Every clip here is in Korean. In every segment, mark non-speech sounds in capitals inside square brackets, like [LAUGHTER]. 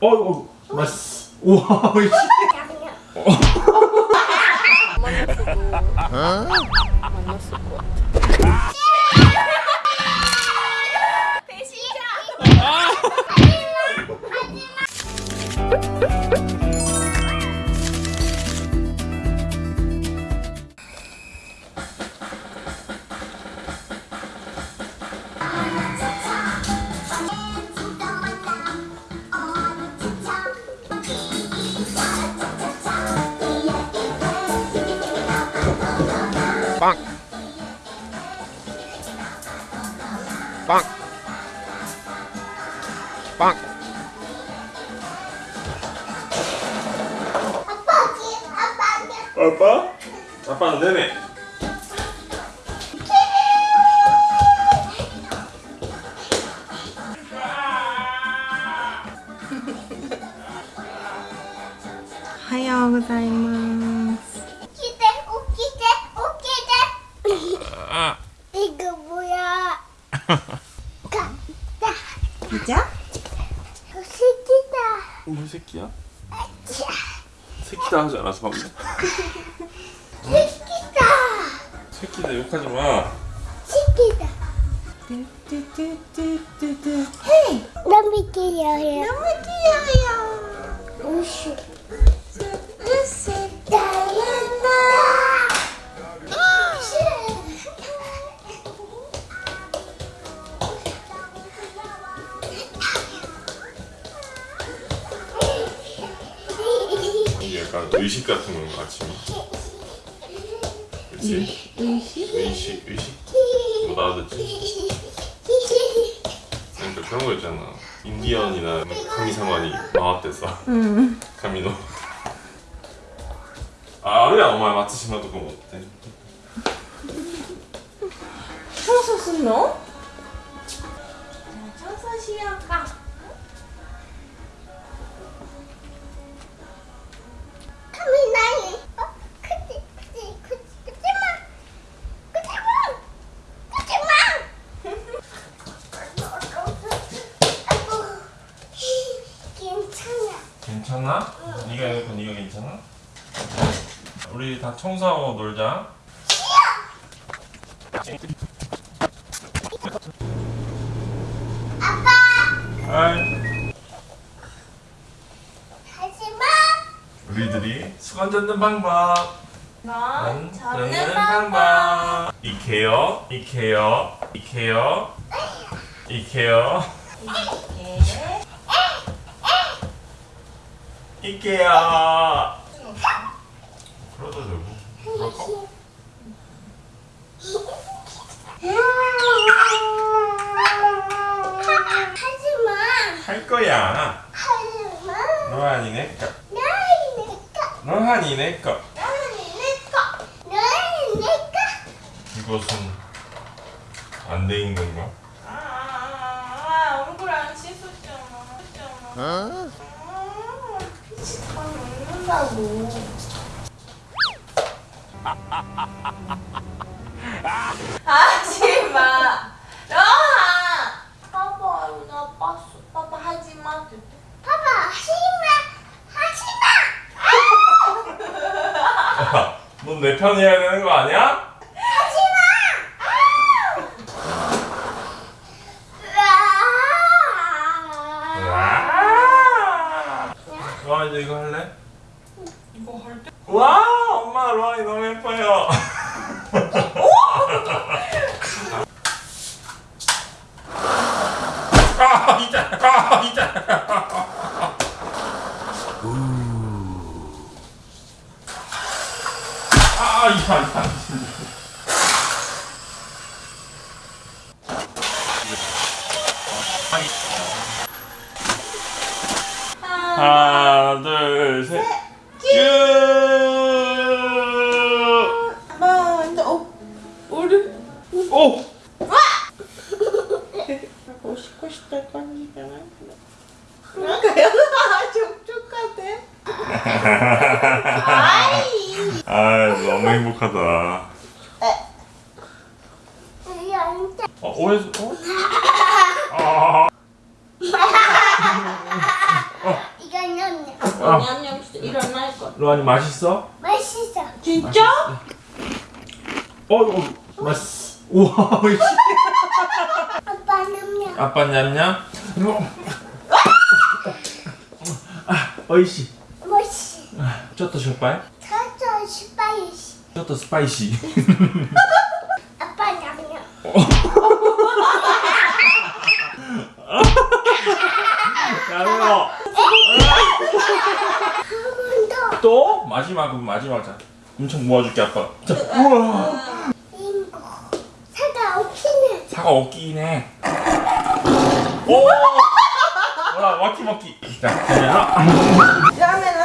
어, 어, 맛있어. 우와, 씨. 만났을 것 같아. 빵! 빵! 빵! 아빠? 아빠는 내내. 하요 고자이마스. 웃기대 웃기대 웃기대 이거 뭐야 가다 진짜? 새끼다 뭐 새끼야? 새끼다 하지 않았어 방금? 새끼다 새끼다 욕하지 마. 새끼다 뚜뚜뚜뚜뚜. 너무 귀여워요 너무 귀여워요. 우슈 약간 의식 같은 건가 아침에? 그렇지? 의식? 의식, 의식. 못 알아듣지? 그러니까 그런 거 있잖아. 인디언이나 카미사마니 나왔댔어. 응. 카미노. 아, あるやんお前松島とかもって。 청소すんの? 청소하고 놀자. 아빠 아이. 하지 마 우리들이 수건 잡는 방법. 넌 잡는 방법. 이케요, 이케요, 이케요, 이케요, 이렇게. 이케요. 그러다 되고. 그럴까? 하지마 할 거야. 하지마 내 내꺼 내 내꺼 이것은 안 건가? 아, 얼굴 안 씻었잖아. 씻었잖아. 피치가 먹는다고. 하지 마. 러하. 봐봐, 나 봤어. 봐봐, 하지 마. 봐봐 하지마 하지마 넌 내편 해야 되는 거 아니야? 하지마 와 이제 이거 할래? 이거 할 때? 와 로한이 너무 예뻐요. [LAUGHS] 아 이자 아 이자. 아 이자 이자. 하나 둘 셋. 쭉. 먼저, 어, 우리. 오. 하고 싶고 싶다 건지잖아. 그러니까요. 촉촉하대. 아이. 아 너무 행복하다. 어 오해서 어? 아. 어. 어, 냠냠 진짜 일어날 것. 로한이 맛있어? 맛있어. 진짜? 어, 어 맛있어. 우와 아빠 냠냠. 아빠 냠냠? 아, 어이씨. 뭐시 ちょっとしょっぱい? ちょっとしょっぱい. ちょっと spicy. 아빠 냠냠. 야매워 또? 마지막 마지막 자 엄청 모아줄게 아빠. 자 우와. 없기는. 사과 없긴 해 오! 뭐라 먹기 먹기 자 그러면 라면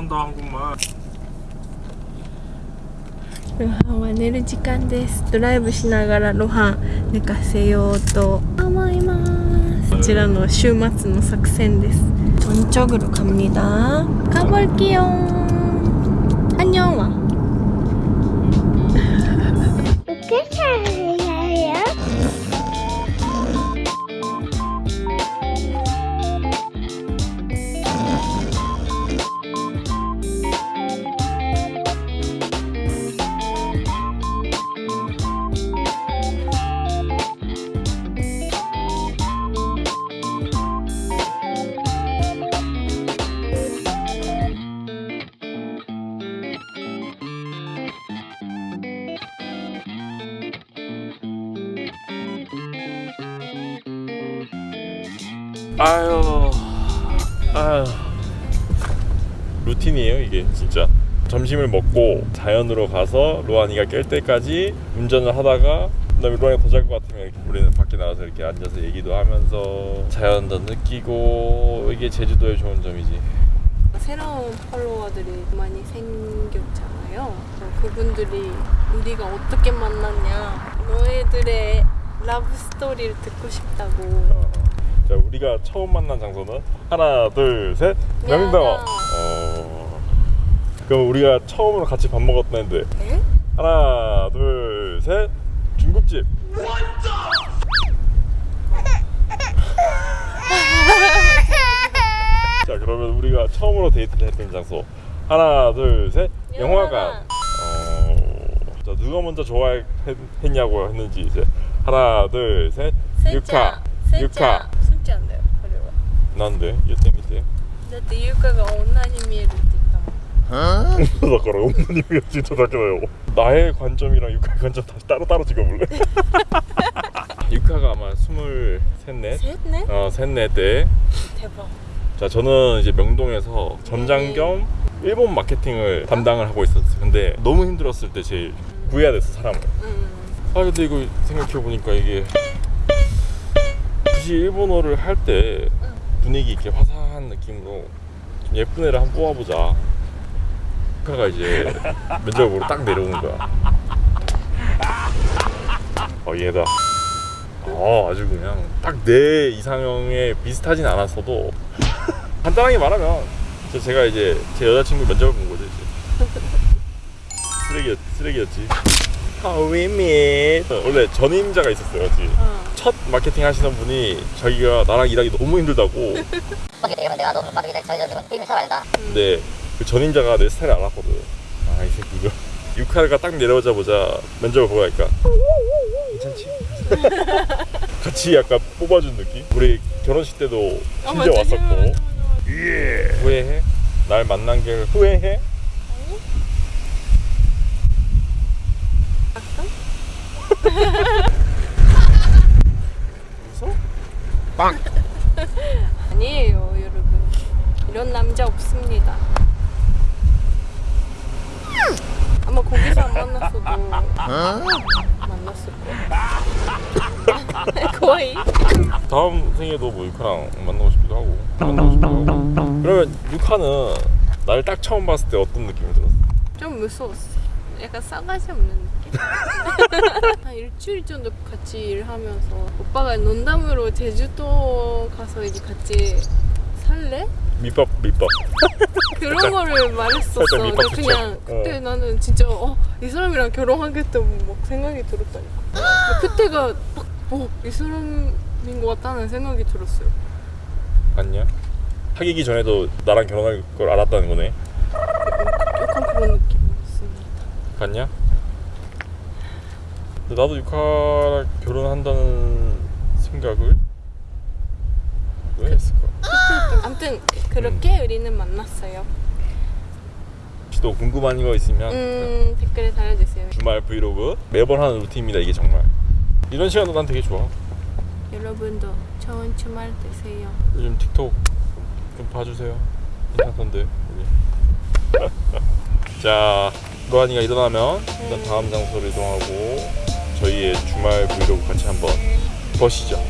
한다 한국말 ロハンは寝る時間ですドライブしながらロハン寝かせようと思いますこちらの週末の作戦です전적으로갑니다 가볼게요 안녕 와 어떻게 아유, 아유. 루틴이에요 이게 진짜. 점심을 먹고 자연으로 가서 로안이가 깰 때까지 운전을 하다가 그다음에 로안이가 더잘것 같으면 우리는 밖에 나가서 이렇게 앉아서 얘기도 하면서 자연도 느끼고 이게 제주도의 좋은 점이지. 새로운 팔로워들이 많이 생겼잖아요. 그분들이 우리가 어떻게 만났냐, 너희들의 love story를 듣고 싶다고. 자 우리가 처음 만난 장소는 하나 둘셋. 명인당 어... 그럼 우리가 처음으로 같이 밥 먹었던 애들. 응? 하나 둘셋. 중국집. 자 그러면 우리가 처음으로 데이트를 했던 장소. 하나 둘셋. 영화관. 어... 자 누가 먼저 좋아했냐고 했는지 이제. 하나 둘셋. 유카 슬자. 유카 は。 난데 이때 밑에 だってゆかが女に見えるって言ったもん。 だから 어머님이 진짜 다르요 나의 관점이랑 유카의 관점 다시 따로따로 찍어볼래? [LAUGHS] 유카가 아마 스물셋넷 せんね 어 셋넷 때 手羽。 자 저는 이제 명동에서 점장 겸 일본 마케팅을 담당을 하고 있었어요 근데 너무 힘들었을 때 제일 구해야 됐어 사람을 うん。 아 근데 이거 생각해보니까 이게 굳이 일본어를 할 때 분위기 있게 화사한 느낌으로 좀 예쁜 애를 한번 뽑아보자. 카가 이제 [LAUGHS] 면접을 보러 딱 내려오는 거야. 어 얘다. 어 아주 그냥 딱 내 이상형에 비슷하진 않았어도 [LAUGHS] 간단하게 말하면 저 제가 이제 제 여자친구 면접을 본 거죠 이제. 쓰레기였, 쓰레기였지. How we meet 원래 전임자가 있었어요 지금 어. 첫 마케팅 하시는 분이 자기가 나랑 일하기 너무 힘들다고 되면 내가 너무 빠지게 돼. 저희들은 게임을 잘 알다. 근데 그 전임자가 내 스타일 알았거든 아 이 새끼 이거 [LAUGHS] 육칼가 딱 내려오자마자 면접을 보고 가니까 괜찮지? [LAUGHS] 같이 약간 뽑아준 느낌? 우리 결혼식 때도 어, 심지어. 왔었고 예. 후회해? 날 만난 게 후회해? 웃어? [LAUGHS] [LAUGHS] 아니에요, 여러분. 이런 남자 없습니다. 아마 거기서 안 만났어도 만났을 거야. [LAUGHS] 거의. 다음 생에도 뭐 유카랑 만나고 싶기도 하고 만나고 싶기도 하고 그러면 유카는 나를 딱 처음 봤을 때 어떤 느낌이 들었어? 좀 무서웠어. 약간 싸가지 없는 느낌? 한 일주일 정도 같이 일하면서 오빠가 농담으로 제주도 가서 이제 같이 살래? 밑밥 밑밥 그런 거를 말했었어. 그냥 붙여. 그때 어. 나는 진짜 어, 이 사람이랑 결혼하겠다 막 생각이 들었다니까. 그때가 막 어, 이 사람인 것 같다는 생각이 들었어요. 봤냐? 사귀기 전에도 나랑 결혼할 걸 알았다는 거네 약간 그런 느낌이었습니다. 봤냐? 나도 유카랑 결혼한다는 생각을 왜 했을까? [LAUGHS] 아무튼 그렇게 우리는 만났어요. 혹시 또 궁금한 거 있으면 음 댓글에 달아주세요. 주말 브이로그 매번 하는 루틴입니다 이게 정말 이런 시간도 난 되게 좋아 여러분도 좋은 주말 되세요. 요즘 틱톡 좀 봐주세요 괜찮던데 [LAUGHS] 자 로한이가 일어나면 일단 다음 장소로 이동하고 저희의 주말 브이로그 같이 한번 보시죠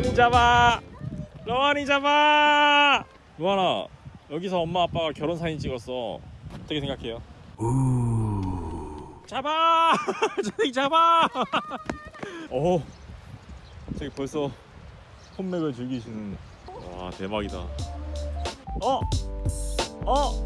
로한이 잡아. 로한이 잡아. 로한아 여기서 엄마 아빠가 결혼 사진 찍었어. 어떻게 생각해요? 잡아! [LAUGHS] 저기 잡아! [LAUGHS] 오 저기 벌써 홈맥을 즐기시는. 와 대박이다. 어! 어.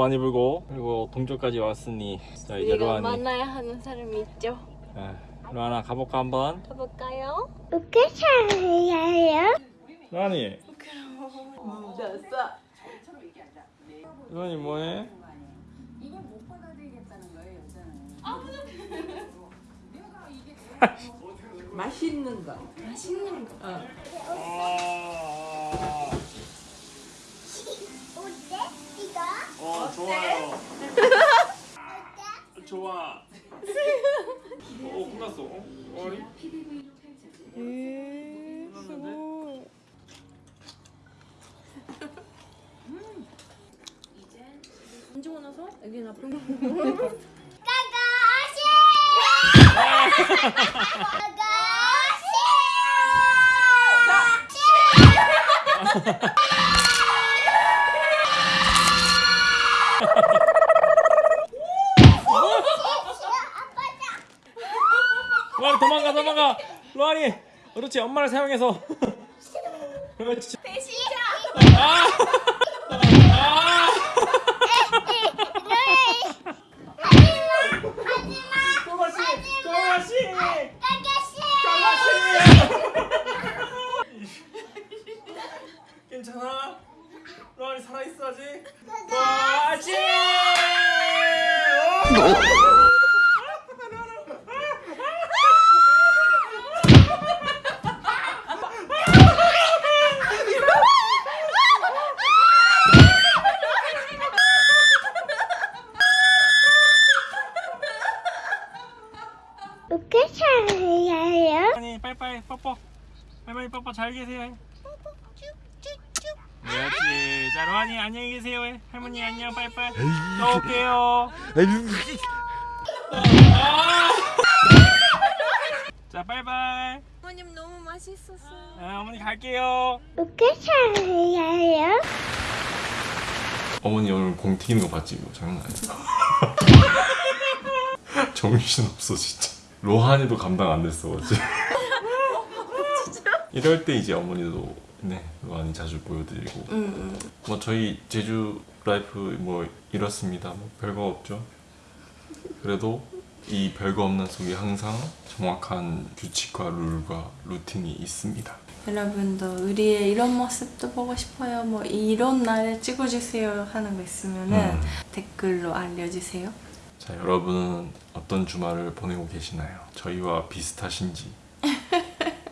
많이 불고 그리고 동쪽까지 왔으니 자 이제 로한이 만나야 하는 사람이 있죠. 아, 로한아 가볼까 한번 가볼까요? 어떻게 살아요? 로한이 로한이 뭐해? 맛있는 거. 어 좋아요. [LAUGHS] 좋아. 어 끝났어. 어? 어리? 만지고 나서 여기 나쁜 거 까가시! 까가시! 로아니 그렇지 엄마를 사용해서. [LAUGHS] 대시자. 아! 아, 아! 괜찮아? 로아니 살아있어 아직? 아직! 뽀뽀. 빠이빠이 뽀뽀 잘 계세요. 뽀뽀 쭉쭉쭉 그렇지 자 로한이 안녕히 계세요. 해. 할머니 안녕 빠이빠이. 또 올게요. 자 빠이빠이. 어머님 너무 맛있었어요. 아, 어머니 갈게요. 어떻게 살아요? 어머니 오늘 공 튀기는 거 봤지? 이거 장난 아니야. [LAUGHS] [LAUGHS] 정신 없어 진짜. 로한이도 감당 안 됐어 어제 이럴 때 이제 어머니도 네 로한이 자주 보여드리고 응, 응. 뭐 저희 제주 life 뭐 이렇습니다 뭐 별거 없죠 그래도 이 별거 없는 속에 항상 정확한 규칙과 룰과 루틴이 있습니다 여러분도 우리의 이런 모습도 보고 싶어요. 뭐 이런 날에 찍어주세요 하는 거 있으면은 음. 댓글로 알려주세요. 자 여러분은 어떤 주말을 보내고 계시나요? 저희와 비슷하신지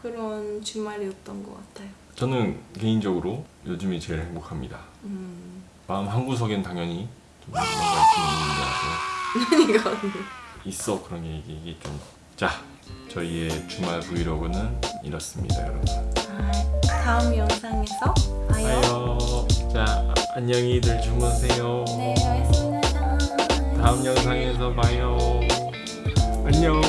그런 주말이었던 것 같아요. 저는 개인적으로 요즘이 제일 행복합니다 음. 마음 한구석엔 당연히 좀 뭔가 있는 것 같고 이거 있어 그런 게 이게, 이게 좀. 자 저희의 주말 브이로그는 이렇습니다 여러분. 다음 영상에서 봐요. 자 아, 안녕히들 주무세요. 네, 알겠습니다. 다음 영상에서 봐요. 안녕.